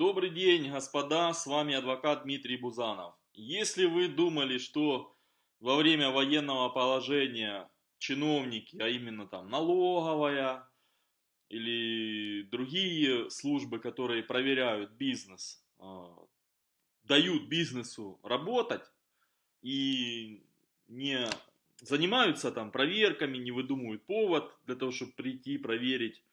Добрый день, господа, с вами адвокат Дмитрий Бузанов. Если вы думали, что во время военного положения чиновники, а именно там налоговая или другие службы, которые проверяют бизнес, а, дают бизнесу работать и не занимаются там проверками, не выдумывают повод для того, чтобы прийти проверить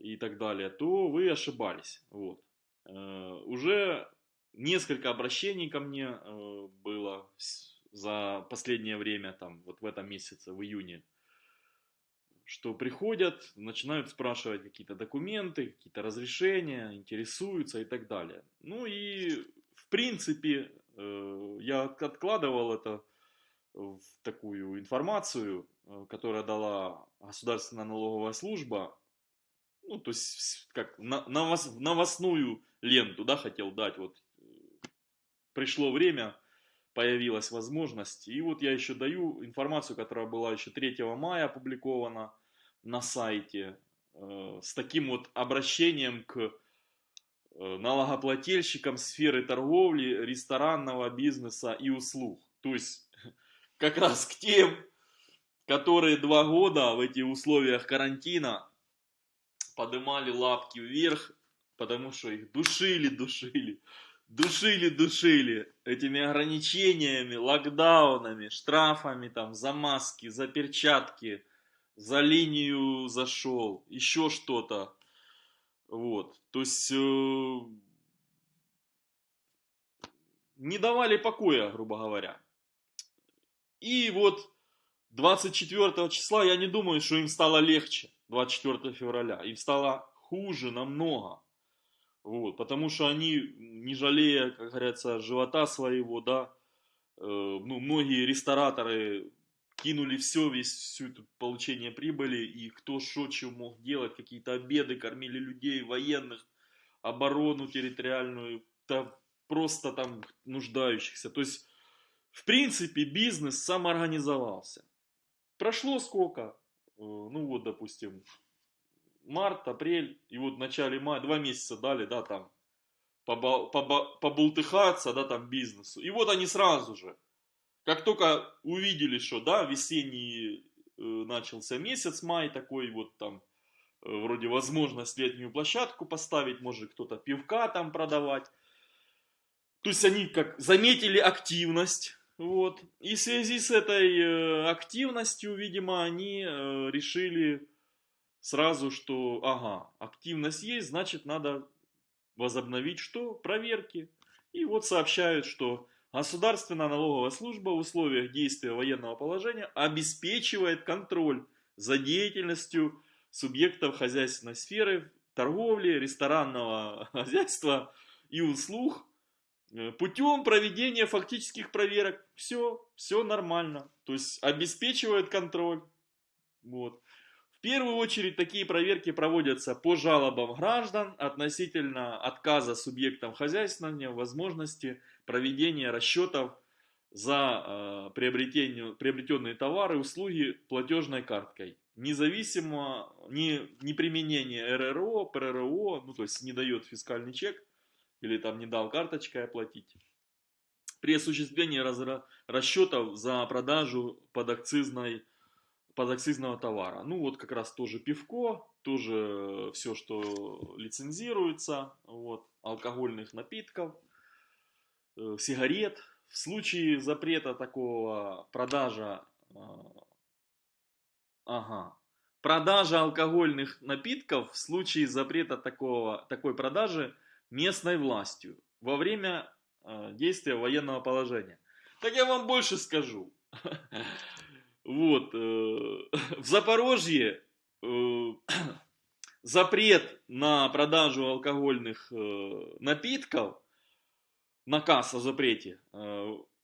и так далее, то вы ошибались. Вот. Э, уже несколько обращений ко мне э, было за последнее время, там, вот в этом месяце, в июне, что приходят, начинают спрашивать какие-то документы, какие-то разрешения, интересуются и так далее. Ну и, в принципе, э, я откладывал это в такую информацию, которая дала Государственная налоговая служба ну, то есть, как на, новостную ленту, да, хотел дать, вот, пришло время, появилась возможность, и вот я еще даю информацию, которая была еще 3 мая опубликована на сайте, э, с таким вот обращением к э, налогоплательщикам сферы торговли, ресторанного бизнеса и услуг. То есть, как раз к тем, которые два года в этих условиях карантина подымали лапки вверх, потому что их душили, душили, душили, душили этими ограничениями, локдаунами, штрафами там за маски, за перчатки, за линию зашел, еще что-то. Вот, то есть э, не давали покоя, грубо говоря. И вот 24 числа я не думаю, что им стало легче. 24 февраля. Им стало хуже намного. Вот, потому что они, не жалея, как говорится, живота своего, да, э, ну, многие рестораторы кинули все, весь, всю эту получение прибыли, и кто что, что мог делать, какие-то обеды, кормили людей, военных, оборону территориальную, да, просто там нуждающихся. То есть, в принципе, бизнес самоорганизовался. Прошло сколько? Э, ну вот, допустим, март, апрель, и вот в начале мая, два месяца дали, да, там, побултыхаться, да, там, бизнесу. И вот они сразу же, как только увидели, что, да, весенний э, начался месяц, май такой вот там, э, вроде возможность летнюю площадку поставить, может кто-то пивка там продавать. То есть они как заметили активность, вот. И в связи с этой э, активностью, видимо, они э, решили сразу, что, ага, активность есть, значит, надо возобновить что? Проверки. И вот сообщают, что Государственная налоговая служба в условиях действия военного положения обеспечивает контроль за деятельностью субъектов хозяйственной сферы, торговли, ресторанного хозяйства и услуг путем проведения фактических проверок. Все, все нормально. То есть обеспечивает контроль. Вот. В первую очередь такие проверки проводятся по жалобам граждан относительно отказа субъектам хозяйствования возможности проведения расчетов за э, приобретенные товары услуги платежной карткой. Независимо, не, не применение РРО, ПРРО, ну то есть не дает фискальный чек – или там не дал карточкой оплатить. При осуществлении расчетов за продажу подакцизной, подакцизного товара. Ну вот как раз тоже пивко, тоже все, что лицензируется, вот, алкогольных напитков, э, сигарет. В случае запрета такого продажа, э, ага, продажа алкогольных напитков в случае запрета такого, такой продажи местной властью во время э, действия военного положения. Так я вам больше скажу. Вот, э, в Запорожье э, запрет на продажу алкогольных напитков, наказ о запрете,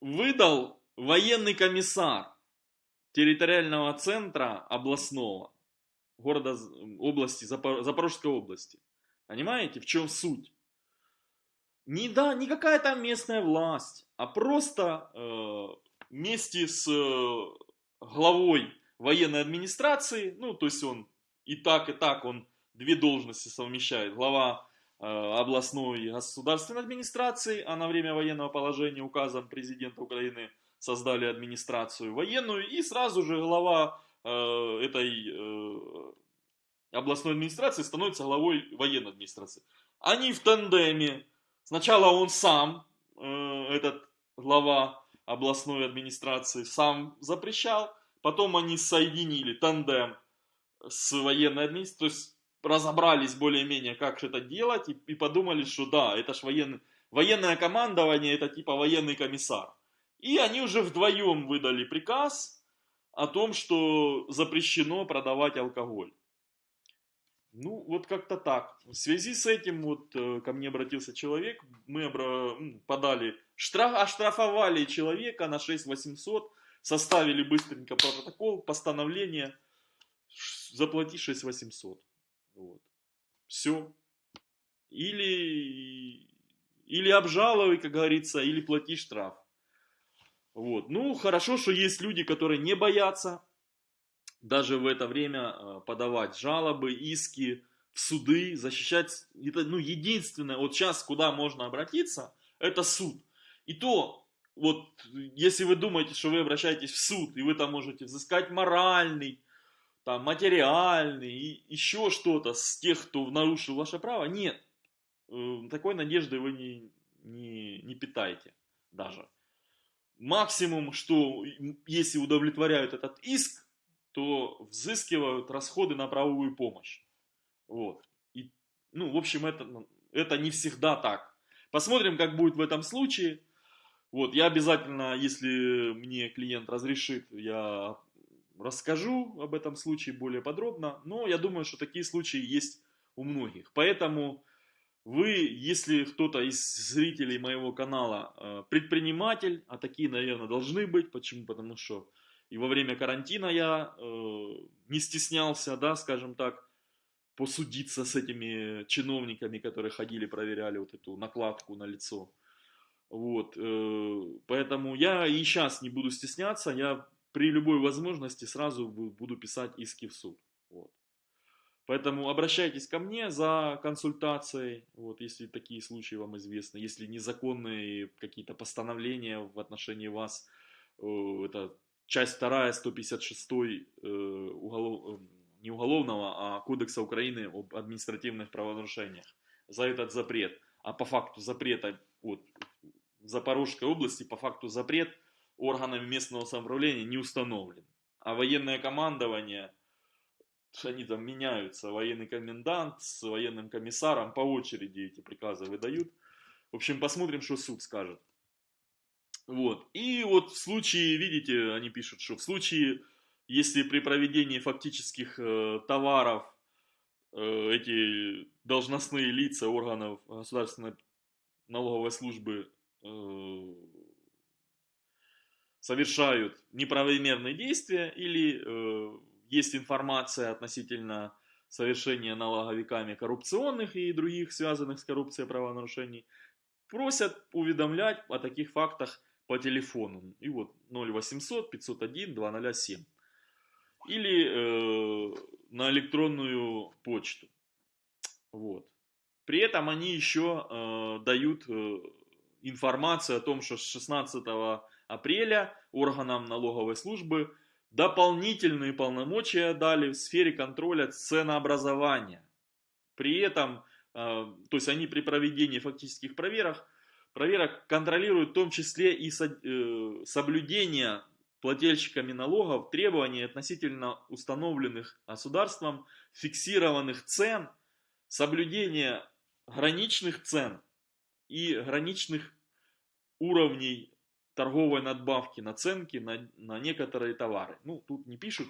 выдал военный комиссар территориального центра областного, города, области, Запорожской области. Понимаете, в чем суть? Не, да, не какая там местная власть, а просто э, вместе с э, главой военной администрации, ну, то есть он и так, и так, он две должности совмещает, глава областной государственной администрации, а на время военного положения указом президента Украины создали администрацию военную, и сразу же глава э, этой э, областной администрации становится главой военной администрации. Они в тандеме. Сначала он сам, э, этот глава областной администрации, сам запрещал, потом они соединили тандем с военной администрацией, то есть разобрались более-менее, как это делать, и, подумали, что да, это ж военный, военное командование, это типа военный комиссар. И они уже вдвоем выдали приказ о том, что запрещено продавать алкоголь. Ну, вот как-то так. В связи с этим вот э, ко мне обратился человек, мы обра... подали штраф, оштрафовали человека на 6800, составили быстренько протокол, постановление, заплати 6800. Вот. Все. Или, или обжалуй, как говорится, или плати штраф. Вот. Ну, хорошо, что есть люди, которые не боятся даже в это время э, подавать жалобы, иски в суды, защищать. Это, ну, единственное, вот сейчас куда можно обратиться, это суд. И то, вот, если вы думаете, что вы обращаетесь в суд, и вы там можете взыскать моральный, там, материальный, и еще что-то с тех, кто нарушил ваше право, нет. Э, такой надежды вы не, не, не питаете даже максимум, что если удовлетворяют этот иск, то взыскивают расходы на правовую помощь. Вот. И, ну, в общем, это, ну, это не всегда так. Посмотрим, как будет в этом случае. Вот, я обязательно, если мне клиент разрешит, я расскажу об этом случае более подробно. Но я думаю, что такие случаи есть у многих. Поэтому вы, если кто-то из зрителей моего канала э, предприниматель, а такие, наверное, должны быть, почему? Потому что и во время карантина я э, не стеснялся, да, скажем так, посудиться с этими чиновниками, которые ходили, проверяли вот эту накладку на лицо. Вот, э, поэтому я и сейчас не буду стесняться, я при любой возможности сразу буду писать иски в суд. Вот. Поэтому обращайтесь ко мне за консультацией, вот, если такие случаи вам известны, если незаконные какие-то постановления в отношении вас, э, это часть 2 156 э, уголов, э, не уголовного, а Кодекса Украины об административных правонарушениях за этот запрет. А по факту запрета вот, в Запорожской области, по факту запрет органами местного самоуправления не установлен. А военное командование – они там меняются, военный комендант с военным комиссаром по очереди эти приказы выдают. В общем, посмотрим, что суд скажет. Вот. И вот в случае, видите, они пишут, что в случае, если при проведении фактических э, товаров э, эти должностные лица органов государственной налоговой службы э, совершают неправомерные действия или э, есть информация относительно совершения налоговиками коррупционных и других связанных с коррупцией правонарушений, просят уведомлять о таких фактах по телефону. И вот 0800 501 207. Или э, на электронную почту. Вот. При этом они еще э, дают э, информацию о том, что с 16 апреля органам налоговой службы дополнительные полномочия дали в сфере контроля ценообразования. При этом, э, то есть они при проведении фактических проверок, проверок контролируют в том числе и э, соблюдение плательщиками налогов требований относительно установленных государством фиксированных цен, соблюдение граничных цен и граничных уровней торговой надбавки, наценки на, на некоторые товары. Ну, тут не пишут,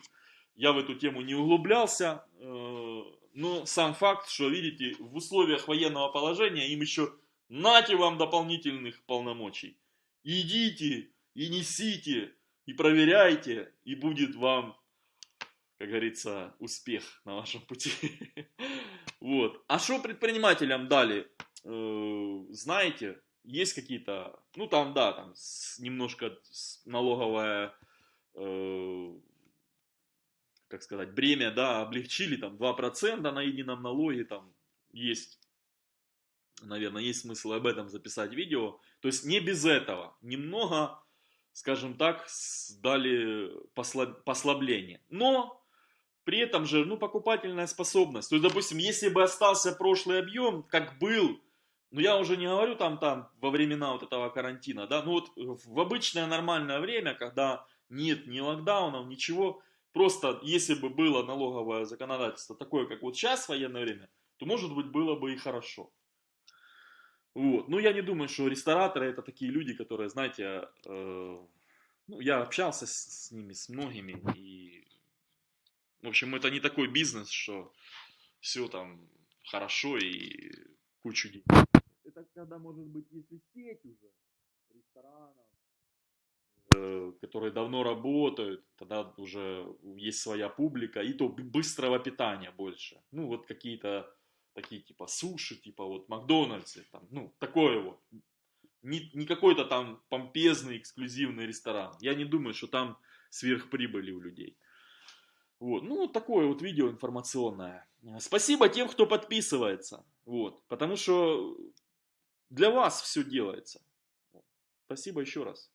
я в эту тему не углублялся, э, но сам факт, что, видите, в условиях военного положения им еще нате вам дополнительных полномочий. Идите и несите, и проверяйте, и будет вам, как говорится, успех на вашем пути. Вот. А что предпринимателям дали? Э, знаете, есть какие-то, ну там, да, там немножко налоговая, э, как сказать, бремя, да, облегчили, там 2% на едином налоге, там есть наверное, есть смысл об этом записать видео. То есть не без этого. Немного, скажем так, дали послабление. Но при этом же, ну, покупательная способность. То есть, допустим, если бы остался прошлый объем, как был, ну, я уже не говорю там, там, во времена вот этого карантина, да, ну, вот в обычное нормальное время, когда нет ни локдаунов, ничего, просто если бы было налоговое законодательство такое, как вот сейчас в военное время, то, может быть, было бы и хорошо. Вот. Ну, я не думаю, что рестораторы это такие люди, которые, знаете, э, ну, я общался с, с ними, с многими, и, в общем, это не такой бизнес, что все там хорошо и кучу денег. Это когда, может быть, если сеть уже ресторанов, э, которые давно работают, тогда уже есть своя публика, и то быстрого питания больше. Ну, вот какие-то такие типа суши, типа вот Макдональдсы, там, ну, такое вот. Не, не какой-то там помпезный, эксклюзивный ресторан. Я не думаю, что там сверхприбыли у людей. Вот, ну, такое вот видео информационное. Спасибо тем, кто подписывается. Вот, потому что для вас все делается. Спасибо еще раз.